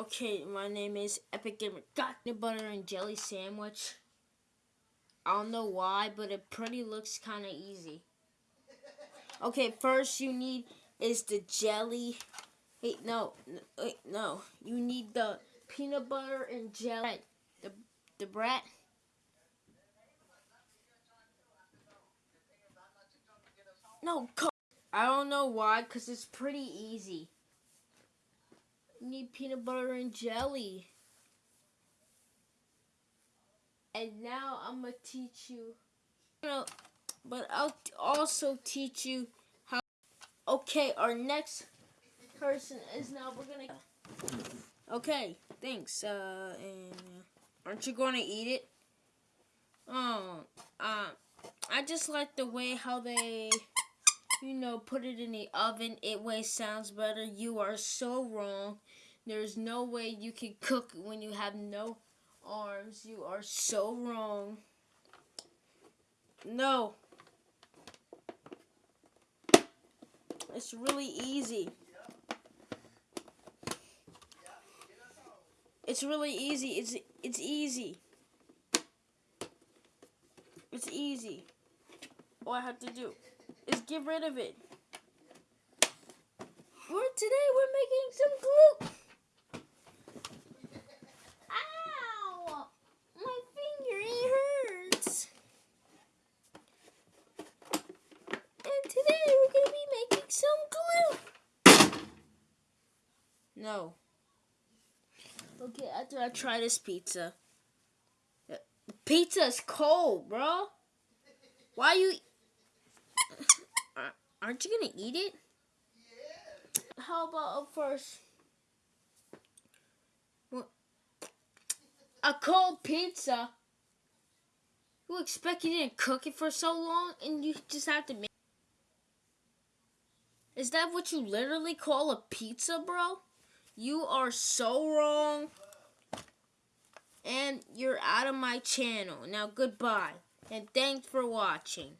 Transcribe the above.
Okay, my name is Epic Gamer. Got the butter and jelly sandwich. I don't know why, but it pretty looks kind of easy. Okay, first you need is the jelly. Wait, no, wait, no. You need the peanut butter and jelly. The the bread. No, I don't know why, cause it's pretty easy. Need peanut butter and jelly. And now I'm gonna teach you. But I'll also teach you how. Okay, our next person is now. We're gonna. Okay, thanks. Uh, and aren't you gonna eat it? Oh, uh, I just like the way how they you know, put it in the oven. It way sounds better. You are so wrong. There's no way you can cook when you have no arms. You are so wrong. No. It's really easy. It's really easy. It's it's easy. It's easy. All I have to do get rid of it. For today, we're making some glue. Ow! My finger, it hurts. And today, we're going to be making some glue. No. Okay, after I try this pizza. Pizza's cold, bro. Why you... Aren't you gonna eat it? Yeah. How about first? A cold pizza. You expect you didn't cook it for so long and you just have to make Is that what you literally call a pizza, bro? You are so wrong. And you're out of my channel. Now goodbye. And thanks for watching.